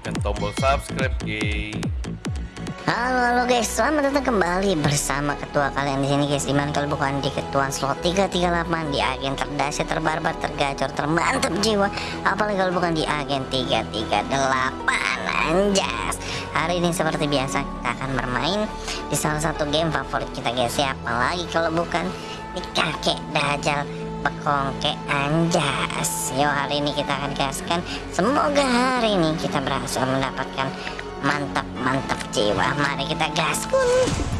tekan tombol subscribe guys Halo halo guys, selamat datang kembali bersama ketua kalian di sini guys. Di mana kalau bukan di ketua slot 338 di agen terdasar, terbarbar, tergacor, termantap jiwa. Apalagi kalau bukan di agen 338 anjas. Hari ini seperti biasa kita akan bermain di salah satu game favorit kita guys. Ya, apalagi kalau bukan di kakek dajal bekongke anjas. Yo hari ini kita akan gaskan. Semoga hari ini kita berhasil mendapatkan mantap mantap jiwa mari kita gaskun